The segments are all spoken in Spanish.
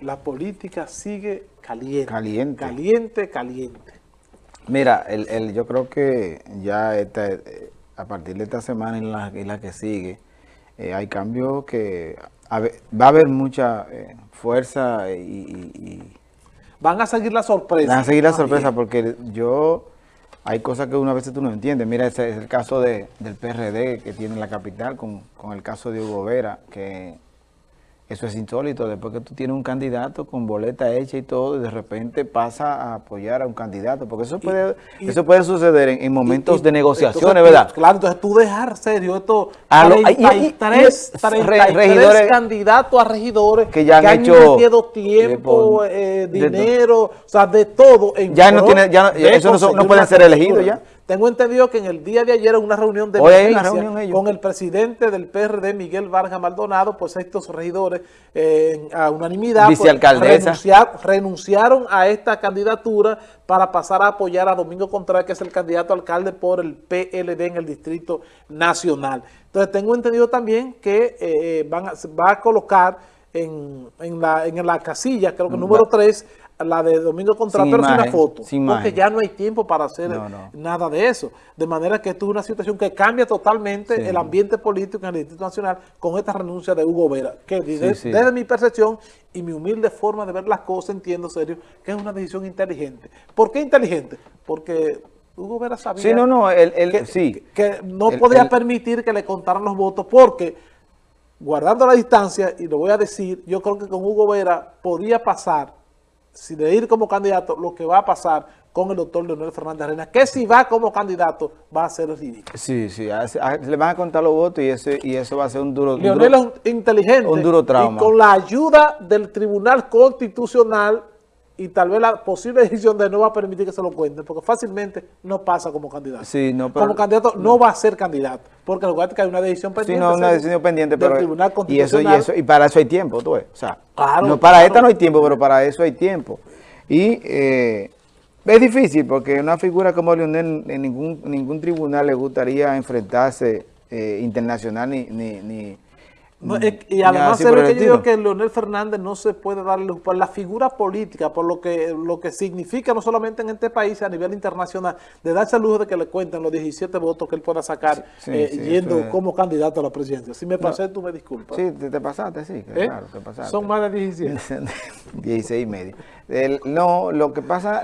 la política sigue caliente. Caliente. Caliente, caliente. Mira, el, el, yo creo que ya esta, eh, a partir de esta semana y la, la que sigue, eh, hay cambios que va a haber mucha eh, fuerza y, y, Van a seguir la sorpresa. Van a seguir la sorpresa porque yo... Hay cosas que una vez tú no entiendes. Mira, ese es el caso de, del PRD que tiene la capital con, con el caso de Hugo Vera, que eso es insólito, después que tú tienes un candidato con boleta hecha y todo, y de repente pasa a apoyar a un candidato, porque eso puede eso puede suceder en, momentos de negociaciones, ¿verdad? Claro, entonces tú dejar serio esto, a 33, 33 regidores candidatos a regidores que ya han, hecho tiempo, eh, dinero, o sea, de todo. En ya no tiene, ya eso no, no pueden ser elegidos ya. Tengo entendido que en el día de ayer en una reunión de con el presidente del PRD, Miguel Vargas Maldonado, pues estos regidores eh, a unanimidad pues, renunciaron a esta candidatura para pasar a apoyar a Domingo Contreras, que es el candidato alcalde por el PLD en el Distrito Nacional. Entonces tengo entendido también que eh, van va a colocar en, la, en la casilla, creo que número 3, la de Domingo Contreras, pero sin una foto, porque ya no hay tiempo para hacer nada de eso. De manera que esto es una situación que cambia totalmente el ambiente político en el Distrito Nacional con esta renuncia de Hugo Vera, que desde, mi percepción y mi humilde forma de ver las cosas, entiendo serio, que es una decisión inteligente. ¿Por qué inteligente? Porque Hugo Vera sabía no, que, que, no podía permitir que le contaran los votos porque guardando la distancia, y lo voy a decir, yo creo que con Hugo Vera podía pasar si de ir como candidato, lo que va a pasar con el doctor Leonel Fernández Arena, que si va como candidato va a ser ridículo. Sí, sí, le van a contar los votos y, ese, y eso va a ser un duro Leonel es inteligente un duro trauma. y con la ayuda del Tribunal Constitucional y tal vez la posible decisión de no va a permitir que se lo cuenten, porque fácilmente no pasa como candidato. Sí, no, como candidato no. va a ser candidato, porque lo que hay una decisión pendiente. Sí, no, una decisión pendiente, pero Tribunal y eso, y eso y para eso hay tiempo, tú ves. O sea, no, para esta no hay tiempo, pero para eso hay tiempo. Y eh, es difícil porque una figura como Leonel en ningún ningún tribunal le gustaría enfrentarse eh, internacional ni, ni y además se ve que yo digo que Leonel Fernández no se puede darle por la figura política, por lo que lo que significa no solamente en este país, a nivel internacional, de darse el lujo de que le cuenten los 17 votos que él pueda sacar eh, yendo como candidato a la presidencia. Si me pasé, tú me disculpas. Sí, te, pasaste, sí, ¿Eh? claro, te pasaste. Son más de 17. 16 y medio. no, lo que pasa...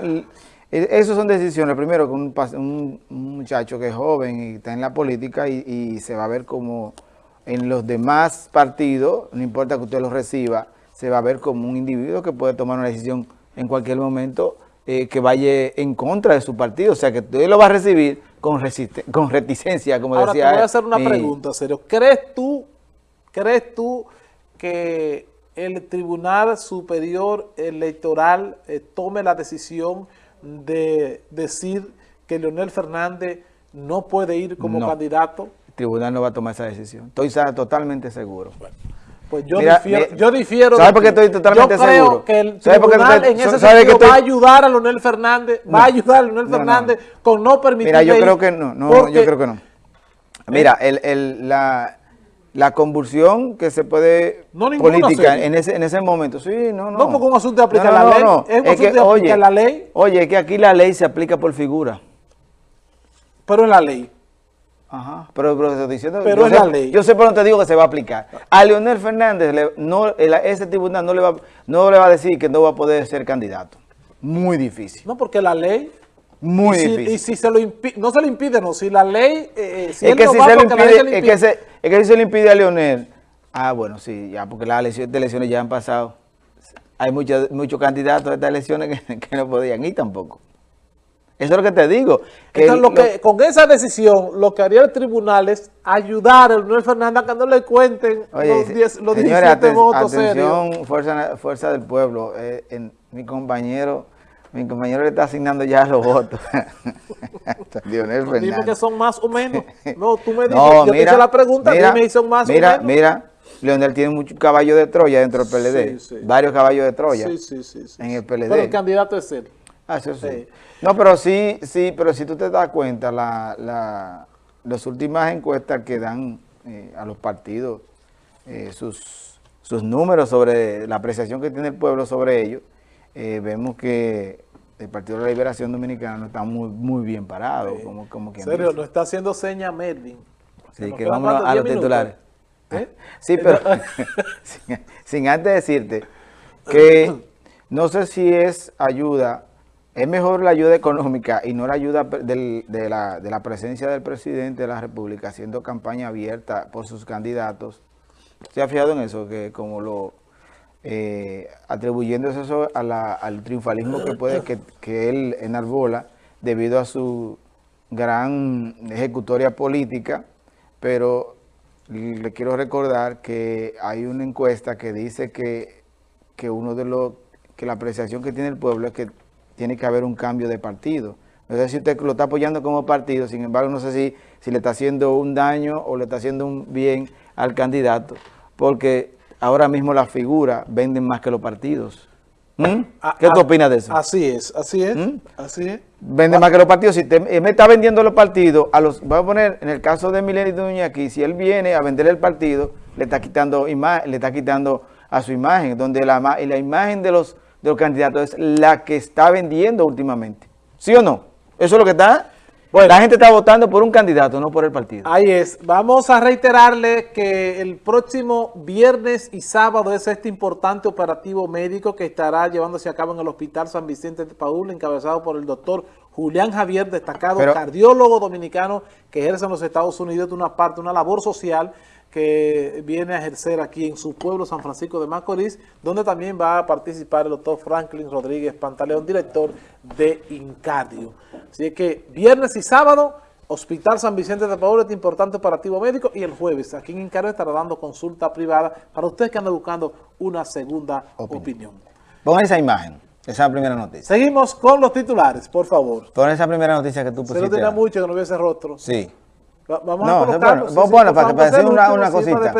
Esas son decisiones, primero, que un, un, muchacho que es joven y está en la política y, y se va a ver como en los demás partidos, no importa que usted los reciba, se va a ver como un individuo que puede tomar una decisión en cualquier momento eh, que vaya en contra de su partido. O sea, que usted lo va a recibir con, con reticencia, como Ahora, decía. Ahora te voy a hacer una pregunta, serio. ¿Crees tú, ¿Crees tú que el Tribunal Superior Electoral eh, tome la decisión de decir que Leonel Fernández no puede ir como candidato? Tribunal no va a tomar esa decisión. Estoy totalmente seguro. pues yo difiero. yo difiero ¿Sabes por qué estoy totalmente seguro? Yo creo que el tribunal en ese sentido va a ayudar a Leonel Fernández, va a ayudar a Leonel Fernández con no permitir... Mira, yo creo que no, no yo creo que no. Mira, el, el, la, la convulsión que se puede política en ese, en ese momento. Sí, no, no. No, porque un asunto de aplicar la ley. No, es un asunto de aplicar la ley. Oye, es que aquí la ley se aplica por figura. Pero en la ley. Ajá, pero, pero, diciendo, pero yo, es sé, la ley. yo sé por dónde te digo que se va a aplicar. A Leonel Fernández, no, ese tribunal no le, va, no le va a decir que no va a poder ser candidato. Muy difícil. No, porque la ley... Muy y difícil. y si se lo impide, no se le impide, no, si la ley... Eh, si es, que si se le impide, es, que se, es que si se le impide a Leonel, ah, bueno, sí, ya, porque las elecciones, ya han pasado. Hay muchos muchos candidatos a estas elecciones que, que no podían ir tampoco. Eso es lo que te digo. lo que, con esa decisión, lo que haría el tribunal es ayudar a Leonel Fernández a que no le cuenten los, 10, los señores, 17 votos atención, fuerza, fuerza del pueblo. Eh, en, mi compañero mi compañero le está asignando ya los votos. Leonel Fernández. Dime que son más o menos. No, tú me dices, yo te hice la pregunta, mira, dime son más mira, o menos. Mira, Leonel tiene muchos caballos de Troya dentro del PLD. Sí, sí. Varios caballos de Troya sí, en el PLD. Pero el candidato es él. Ah, eso sí. No, pero sí, sí, pero si tú te das cuenta, la, la, las últimas encuestas que dan eh, a los partidos eh, sus sus números sobre la apreciación que tiene el pueblo sobre ellos, eh, vemos que el Partido de la Liberación Dominicana está muy, muy bien parado. Como, como quien serio, no está haciendo seña Merlin. Sí, que vamos a los titulares. ¿Eh? Sí, pero sin, antes decirte que no sé si es ayuda, es mejor la ayuda económica y no la ayuda de, la, la presencia del presidente de la República haciendo campaña abierta por sus candidatos. ¿Se ha fijado en eso? Que como lo eh, atribuyéndose eso al triunfalismo que puede que, que él enarbola debido a su gran ejecutoria política, pero le quiero recordar que hay una encuesta que dice que, que uno de los que la apreciación que tiene el pueblo es que tiene que haber un cambio de partido. No sé si usted lo está apoyando como partido, sin embargo no sé si, si le está haciendo un daño o le está haciendo un bien al candidato, porque ahora mismo las figuras venden más que los partidos. ¿Mm? Ah, ¿Qué tú ah, opinas de eso? Así es, así es, ¿Mm? así es. Vende más que los partidos. Si te, me está vendiendo los partidos, a los, voy a poner, en el caso de Milenio Duña aquí, si él viene a vender el partido, le está quitando le está quitando a su imagen, donde la, y la imagen de los, de los candidatos es la que está vendiendo últimamente. ¿Sí o no? Eso es lo que está bueno, la gente está votando por un candidato, no por el partido. Ahí es. Vamos a reiterarle que el próximo viernes y sábado es este importante operativo médico que estará llevándose a cabo en el Hospital San Vicente de Paúl, encabezado por el doctor Julián Javier, destacado cardiólogo dominicano que ejerce en los Estados Unidos de una parte, una labor social que viene a ejercer aquí en su pueblo, San Francisco de Macorís, donde también va a participar el doctor Franklin Rodríguez Pantaleón, director de Incadio. Así que viernes y sábado, Hospital San Vicente de Paúl, este importante operativo médico, y el jueves aquí en Incadio estará dando consulta privada para ustedes que andan buscando una segunda opinión. Pon esa imagen. Esa es la primera noticia. Seguimos con los titulares, por favor. Pon esa primera noticia que tú pusiste. Se no tenía mucho que no hubiese rostro. Sí. Vamos a colocarlo. Bueno, bueno para, para decir una, una cosita.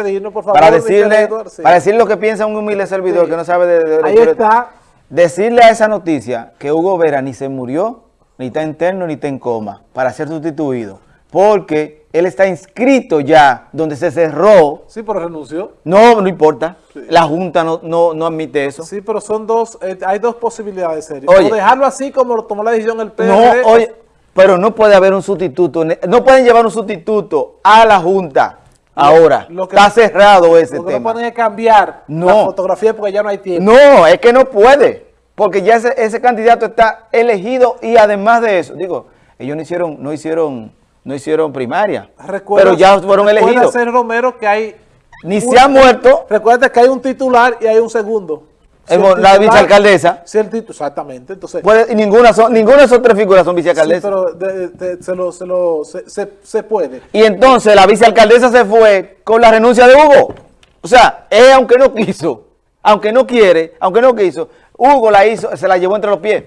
Para, decirle, para decir lo que piensa un humilde servidor que no sabe de, de, Ahí está. Decirle a esa noticia que Hugo Vera ni se murió, ni está interno, ni está en coma, para ser sustituido. Porque él está inscrito ya, donde se cerró. Sí, pero renunció. No, no importa. La Junta no, no, no, admite eso. Sí, pero son dos, eh, hay dos posibilidades, serio. o dejarlo así como lo tomó la decisión el PRD. No, oye, pero no puede haber un sustituto, no pueden llevar un sustituto a la Junta. Ahora, está cerrado ese lo que tema. No pueden cambiar la fotografía porque ya no hay tiempo. No, es que no puede, porque ya ese, candidato está elegido y además de eso, digo, ellos no hicieron, no hicieron, no hicieron primaria, pero ya fueron elegidos. Recuerda, Romero, que hay... Ni se ha muerto. Recuerda que hay un titular y hay un segundo la vicealcaldesa. Sí, el título, exactamente. Entonces, y ninguna, son, ninguna de esas tres figuras son vicealcaldesas. Sí, pero se, lo, se, lo, se, se, puede. Y entonces la vicealcaldesa se fue con la renuncia de Hugo. O sea, él aunque no quiso, aunque no quiere, aunque no quiso, Hugo la hizo, se la llevó entre los pies.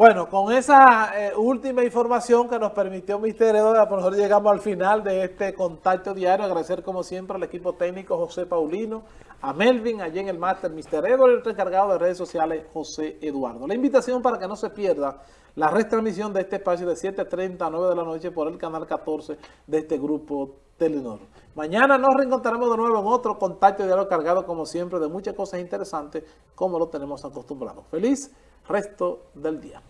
Bueno, con esa eh, última información que nos permitió Mister Edo, por nosotros llegamos al final de este contacto diario. Agradecer como siempre al equipo técnico José Paulino, a Melvin, allí en el máster Mister Edo y el encargado de redes sociales José Eduardo. La invitación para que no se pierda la retransmisión de este espacio de 7.30 a 9 de la noche por el canal 14 de este grupo Telenor. Mañana nos reencontraremos de nuevo en otro contacto diario cargado como siempre de muchas cosas interesantes como lo tenemos acostumbrado. Feliz resto del día.